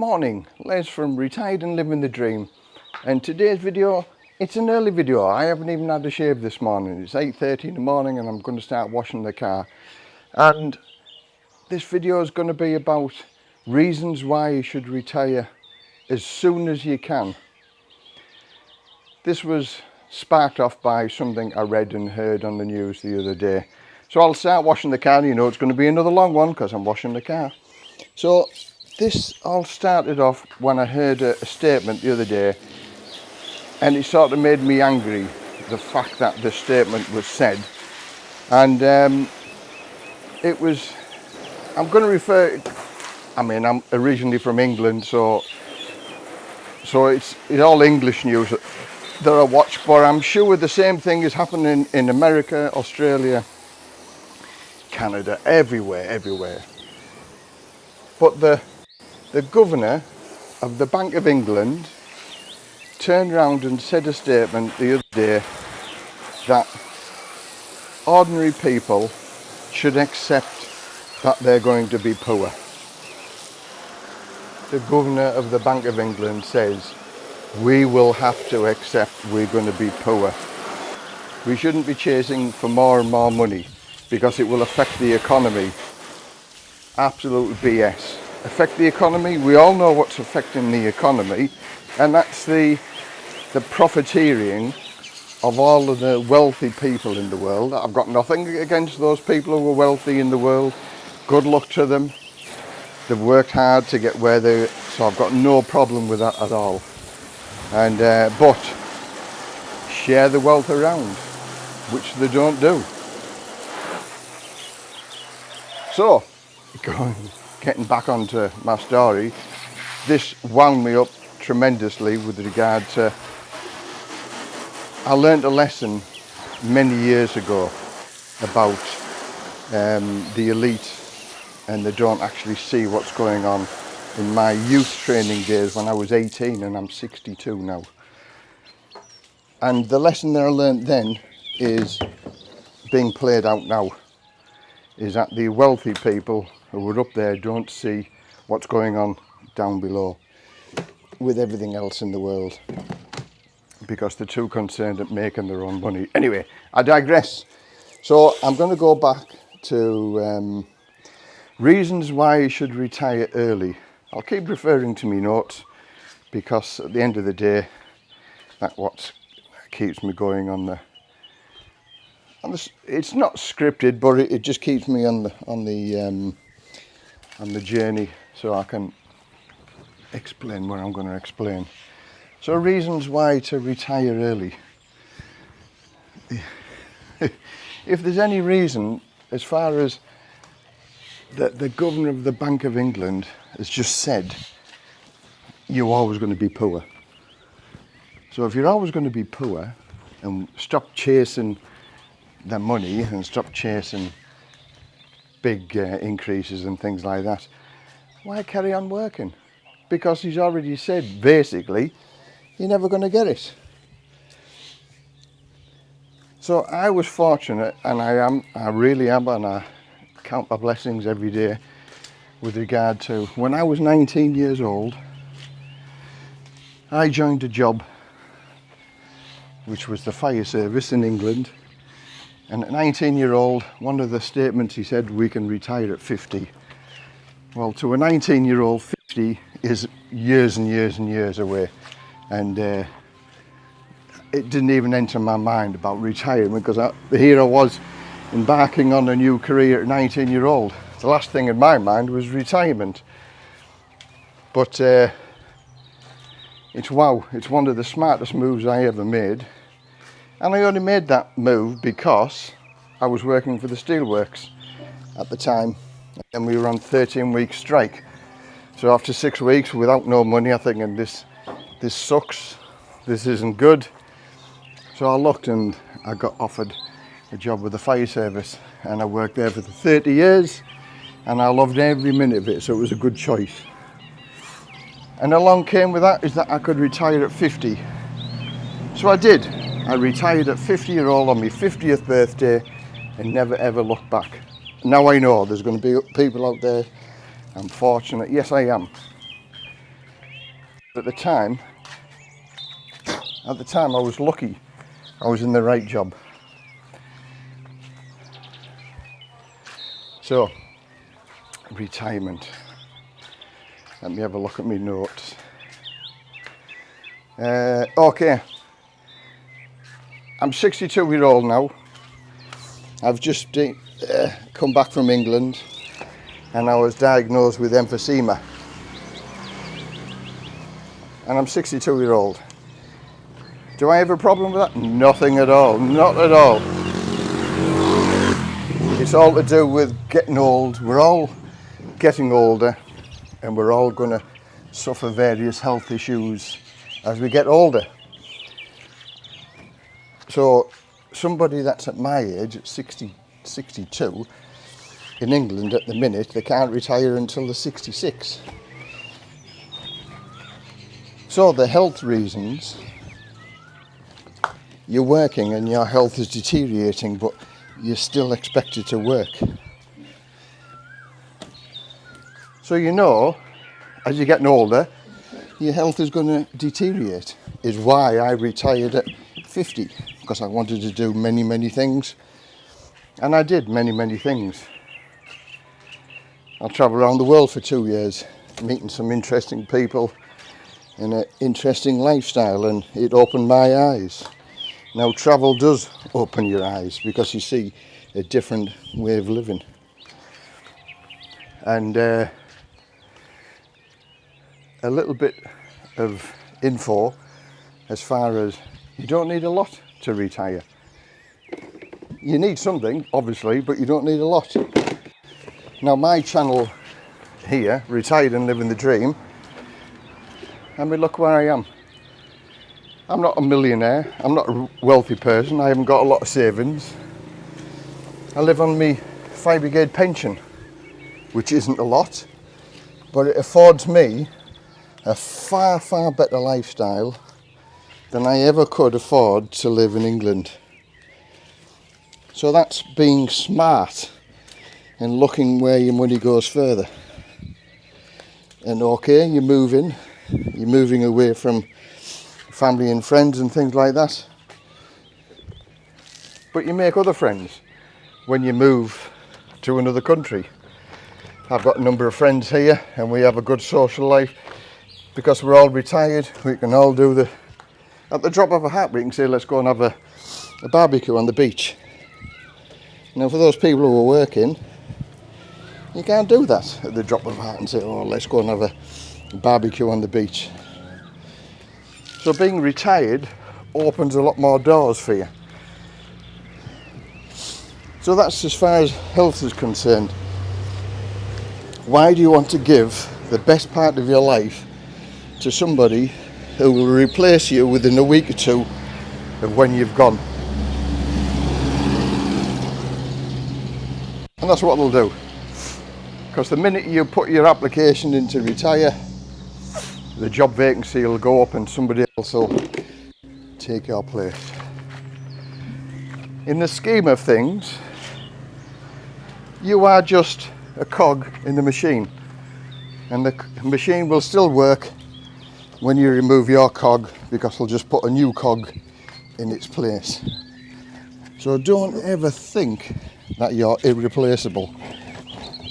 Morning, Les from Retired and Living the Dream. And today's video, it's an early video. I haven't even had a shave this morning. It's 8.30 in the morning and I'm going to start washing the car. And this video is going to be about reasons why you should retire as soon as you can. This was sparked off by something I read and heard on the news the other day. So I'll start washing the car. You know it's going to be another long one because I'm washing the car. So this all started off when I heard a, a, statement the other day and it sort of made me angry the fact that the statement was said. And um, it was I'm going to refer I mean I'm originally from England so so it's it's all English news that I watch but I'm sure the same thing is happening in America Australia Canada everywhere everywhere. But the the governor of the Bank of England turned around and said a statement the other day that ordinary people should accept that they're going to be poor. The governor of the Bank of England says we will have to accept we're going to be poor. We shouldn't be chasing for more and more money because it will affect the economy. Absolute BS affect the economy. We all know what's affecting the economy and that's the, the profiteering of all of the wealthy people in the world. I've got nothing against those people who are wealthy in the world. Good luck to them. They've worked hard to get where they so I've got no problem with that at all. And uh, but share the wealth around, which they don't do. So, going getting back onto my story, this wound me up tremendously with regard to, I learned a lesson many years ago about um, the elite and they don't actually see what's going on in my youth training days when I was 18 and I'm 62 now. And the lesson that I learned then is being played out now, is that the wealthy people who are up there don't see what's going on down below with everything else in the world because they're too concerned at making their own money. Anyway, I digress. So I'm going to go back to um, reasons why you should retire early. I'll keep referring to me notes because at the end of the day, that's what keeps me going on the it's not scripted, but it, it, just keeps me on the on the um, on the journey so I can explain what I'm going to explain. So reasons why to retire early. if there's any reason as far as that the governor of the Bank of England has just said you're always going to be poor. So if you're always going to be poor and stop chasing the money and stop chasing big uh, increases and things like that, why carry on working? Because he's already said, basically, you're never going to get it. So I was fortunate, and I am, I really am, and I count my blessings every day with regard to when I was 19 years old, I joined a job which was the fire service in England and at 19 year old, one of the statements he said, we can retire at 50. Well, to a 19 year old, 50 is years and years and years away. And uh, it didn't even enter my mind about retiring because I, here I was embarking on a new career at 19 year old. The last thing in my mind was retirement. But uh, it's wow, it's one of the smartest moves I ever made and I only made that move because I was working for the Steelworks at the time and we were on 13 week strike. So after six weeks without no money, I thinking this, this sucks, this isn't good. So I looked and I got offered a job with the fire service and I worked there for 30 years and I loved every minute of it, so it was a good choice. And along came with that is that I could retire at 50. So I did. I retired at 50 year old on my 50th birthday and never ever looked back. Now I know there's going to be people out there, I'm fortunate, yes I am. At the time, at the time I was lucky. I was in the right job. So, retirement. Let me have a look at my notes. Uh, okay, I'm 62 year old now. I've just uh, come back from England and I was diagnosed with emphysema. And I'm 62 year old. Do I have a problem with that? Nothing at all, not at all. It's all to do with getting old. We're all getting older and we're all going to suffer various health issues as we get older. So somebody that's at my age, at 60, 62, in England at the minute, they can't retire until they're 66. So the health reasons, you're working and your health is deteriorating, but you're still expected to work. So you know, as you're getting older, your health is going to deteriorate, is why I retired at 50 because I wanted to do many, many things. And I did many, many things. I travelled around the world for two years, meeting some interesting people in an interesting lifestyle, and it opened my eyes. Now, travel does open your eyes because you see a different way of living. And uh, a little bit of info as far as you don't need a lot to retire. You need something, obviously, but you don't need a lot. Now my channel here, Retired and Living the Dream, I mean look where I am. I'm not a millionaire, I'm not a wealthy person, I haven't got a lot of savings. I live on my fire brigade pension, which isn't a lot, but it affords me a far, far better lifestyle than I ever could afford to live in England. So that's being smart and looking where your money goes further. And okay, you're moving, you're moving away from family and friends and things like that. But you make other friends when you move to another country. I've got a number of friends here and we have a good social life because we're all retired. We can all do the at the drop of a hat we can say let's go and have a, a barbecue on the beach. Now for those people who are working, you can't do that at the drop of a hat and say, oh, let's go and have a barbecue on the beach. So being retired opens a lot more doors for you. So that's as far as health is concerned. Why do you want to give the best part of your life to somebody who will replace you within a week or two of when you've gone. And that's what they'll do. Because the minute you put your application in to retire, the job vacancy will go up and somebody else will take your place. In the scheme of things, you are just a cog in the machine and the machine will still work when you remove your cog because I'll just put a new cog in its place. So don't ever think that you're irreplaceable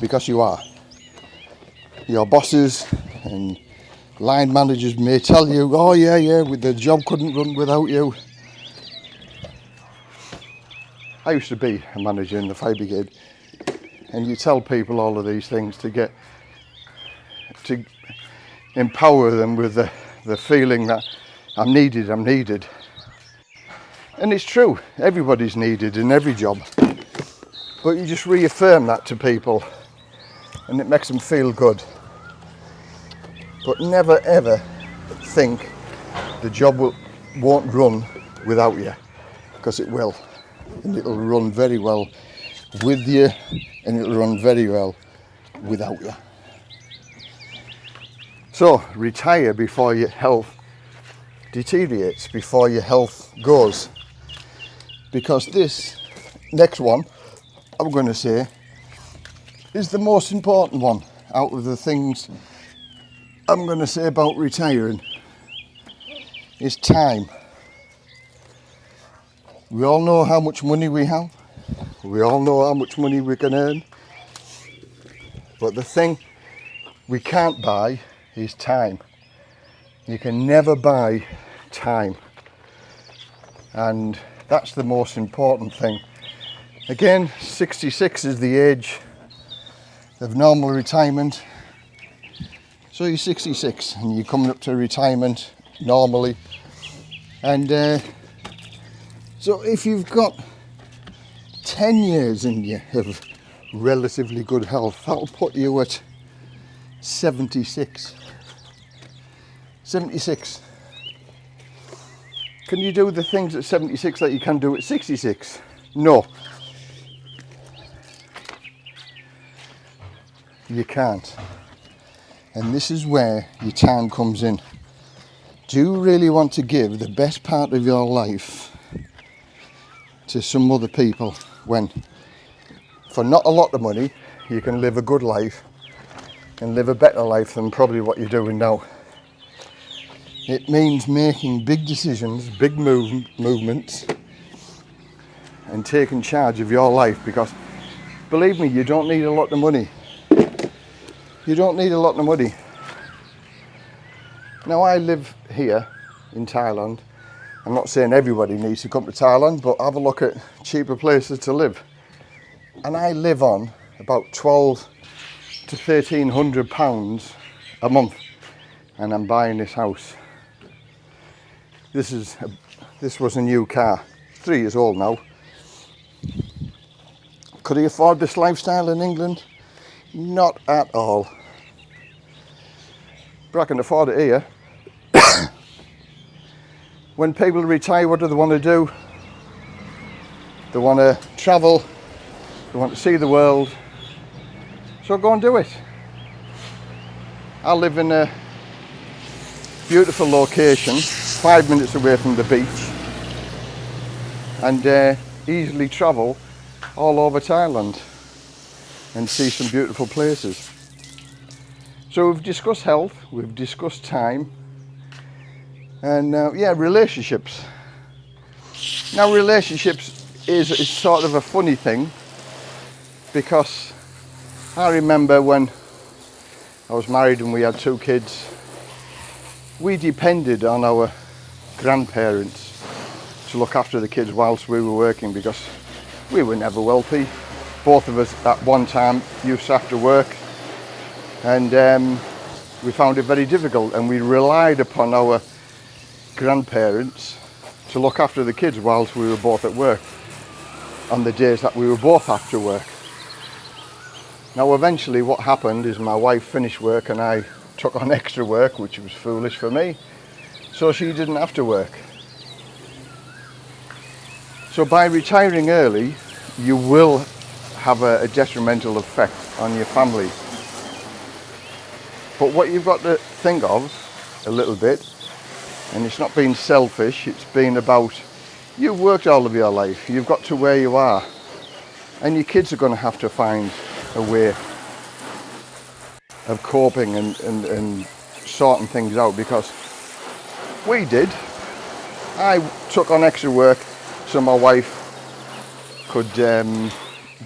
because you are. Your bosses and line managers may tell you, oh yeah, yeah, with the job couldn't run without you. I used to be a manager in the fire brigade and you tell people all of these things to get to empower them with the, the feeling that I'm needed, I'm needed. And it's true, everybody's needed in every job. But you just reaffirm that to people and it makes them feel good. But never ever think the job will, won't run without you, because it will. And it'll run very well with you and it'll run very well without you. So retire before your health deteriorates, before your health goes. Because this next one, I'm going to say, is the most important one out of the things I'm going to say about retiring is time. We all know how much money we have. We all know how much money we can earn. But the thing we can't buy is time. You can never buy time. And that's the most important thing. Again, 66 is the age of normal retirement. So you're 66 and you're coming up to retirement normally. And uh, so if you've got 10 years in you of relatively good health, that'll put you at 76. 76. Can you do the things at 76 that you can do at 66? No. You can't. And this is where your time comes in. Do you really want to give the best part of your life to some other people when for not a lot of money you can live a good life and live a better life than probably what you're doing now. It means making big decisions, big move, movements and taking charge of your life because believe me, you don't need a lot of money. You don't need a lot of money. Now I live here in Thailand. I'm not saying everybody needs to come to Thailand, but have a look at cheaper places to live. And I live on about 12 to 1300 pounds a month and I'm buying this house this is a, this was a new car, three years old now. Could he afford this lifestyle in England? Not at all. But I can afford it here. when people retire, what do they want to do? They want to travel, they want to see the world. So go and do it. I live in a beautiful location five minutes away from the beach and uh, easily travel all over Thailand and see some beautiful places. So we've discussed health, we've discussed time and uh, yeah, relationships. Now relationships is, is sort of a funny thing because I remember when I was married and we had two kids, we depended on our grandparents to look after the kids whilst we were working because we were never wealthy. Both of us at one time used to have to work and um, we found it very difficult and we relied upon our grandparents to look after the kids whilst we were both at work on the days that we were both after work. Now eventually what happened is my wife finished work and I took on extra work which was foolish for me so she didn't have to work. So by retiring early, you will have a, a detrimental effect on your family. But what you've got to think of a little bit, and it's not being selfish, it's been about you've worked all of your life, you've got to where you are, and your kids are going to have to find a way of coping and, and, and sorting things out because we did. I took on extra work so my wife could um,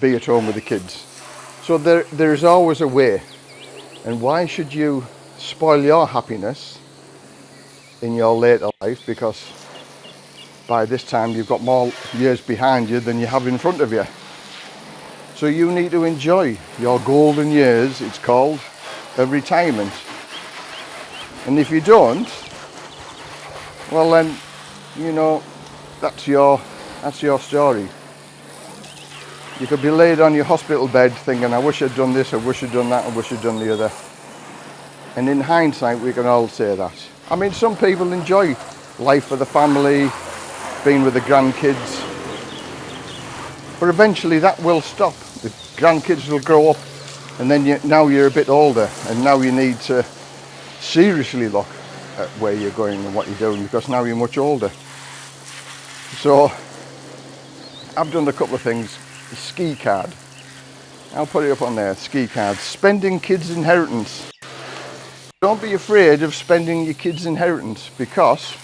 be at home with the kids. So there, there's always a way. And why should you spoil your happiness in your later life? Because by this time you've got more years behind you than you have in front of you. So you need to enjoy your golden years, it's called, of retirement. And if you don't, well then, you know, that's your, that's your story. You could be laid on your hospital bed thinking, I wish I'd done this, I wish I'd done that, I wish I'd done the other. And in hindsight, we can all say that. I mean, some people enjoy life with the family, being with the grandkids. But eventually that will stop. The grandkids will grow up and then you, now you're a bit older and now you need to seriously look at where you're going and what you're doing because now you're much older. So I've done a couple of things. Ski card. I'll put it up on there, ski card. Spending kids' inheritance. Don't be afraid of spending your kids' inheritance because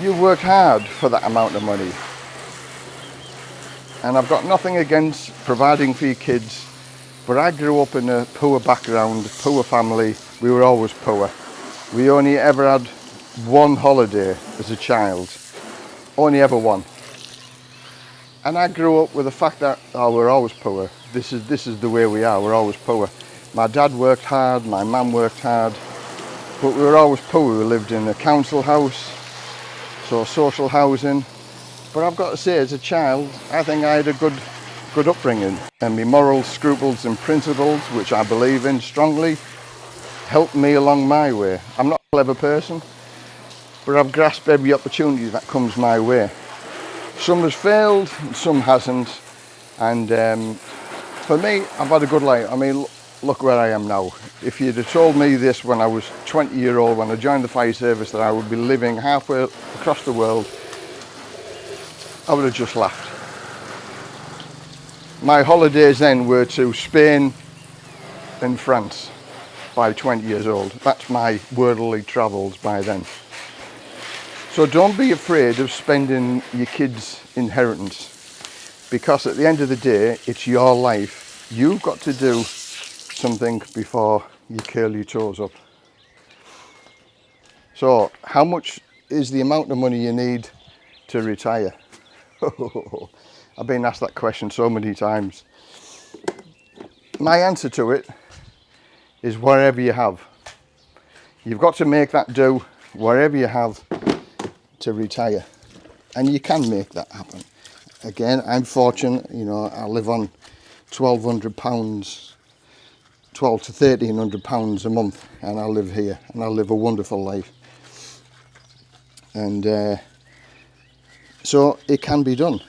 you've worked hard for that amount of money. And I've got nothing against providing for your kids, but I grew up in a poor background, poor family. We were always poor. We only ever had one holiday as a child, only ever one. And I grew up with the fact that oh, we're always poor. This is this is the way we are. We're always poor. My dad worked hard, my mum worked hard, but we were always poor. We lived in a council house, so social housing. But I've got to say, as a child, I think I had a good, good upbringing, and my moral scruples and principles, which I believe in strongly, helped me along my way. I'm not a clever person, but I've grasped every opportunity that comes my way. Some has failed, some hasn't, and um, for me, I've had a good life. I mean, look where I am now. If you'd have told me this when I was 20 year old, when I joined the fire service, that I would be living halfway across the world, I would have just laughed. My holidays then were to Spain and France by 20 years old. That's my worldly travels by then. So don't be afraid of spending your kids' inheritance because at the end of the day, it's your life. You've got to do something before you curl your toes up. So how much is the amount of money you need to retire? I've been asked that question so many times. My answer to it is wherever you have. You've got to make that do wherever you have to retire. And you can make that happen. Again, I'm fortunate, you know, I live on £1,200 12 to 1300 pounds a month and I live here and I live a wonderful life and uh, so it can be done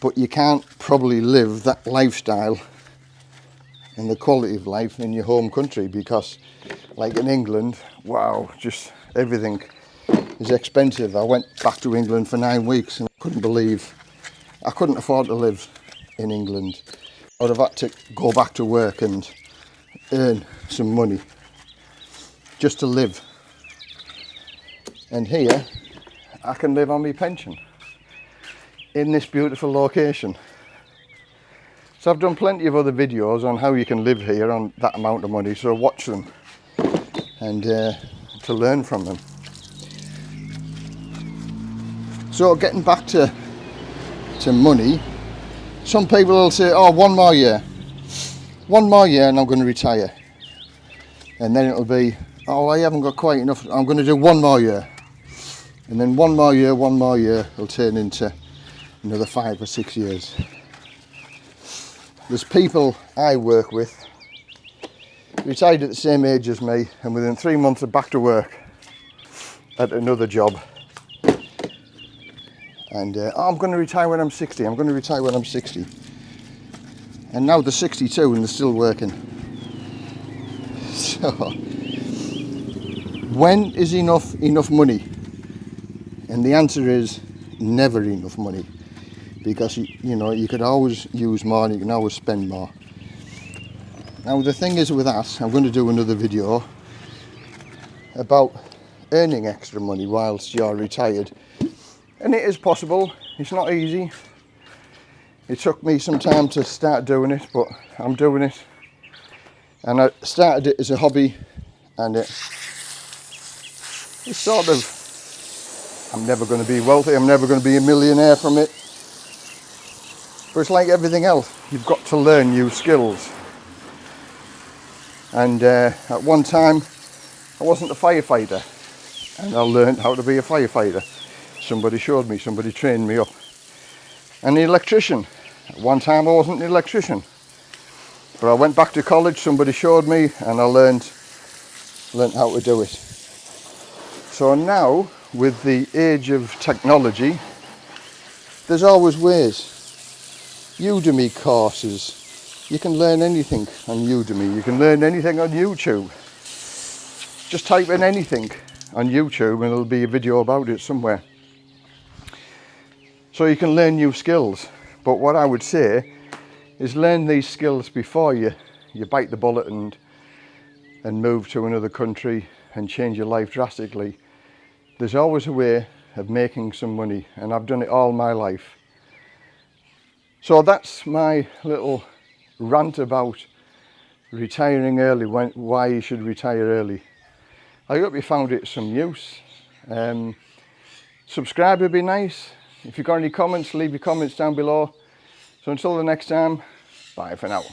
but you can't probably live that lifestyle and the quality of life in your home country because like in England wow just everything is expensive I went back to England for nine weeks and I couldn't believe I couldn't afford to live in England I would have had to go back to work and earn some money just to live. And here I can live on my pension in this beautiful location. So I've done plenty of other videos on how you can live here on that amount of money, so watch them and uh, to learn from them. So getting back to to money, some people will say, oh, one more year one more year and I'm going to retire. And then it'll be oh I haven't got quite enough I'm going to do one more year. And then one more year one more year will turn into another five or six years there's people I work with retired at the same age as me and within three months are back to work at another job. And uh, oh, I'm going to retire when I'm 60 I'm going to retire when I'm 60 and now they're 62 and they're still working. So when is enough enough money? And the answer is never enough money because you, know you could always use more and you can always spend more. Now the thing is with that I'm going to do another video about earning extra money whilst you're retired. And it is possible. It's not easy. It took me some time to start doing it but I'm doing it. And I started it as a hobby and it it's sort of I'm never going to be wealthy. I'm never going to be a millionaire from it but it's like everything else you've got to learn new skills and uh, at one time I wasn't a firefighter and I learned how to be a firefighter somebody showed me somebody trained me up and the electrician. At one time I wasn't an electrician. But I went back to college, somebody showed me and I learned, learned how to do it. So now, with the age of technology, there's always ways. Udemy courses. You can learn anything on Udemy. You can learn anything on YouTube. Just type in anything on YouTube and there'll be a video about it somewhere. So you can learn new skills. But what I would say is learn these skills before you, you bite the bullet and, and move to another country and change your life drastically, there's always a way of making some money and I've done it all my life. So that's my little rant about retiring early, when, why you should retire early. I hope you found it some use. Um, subscribe would be nice. If you've got any comments, leave your comments down below. So until the next time, bye for now.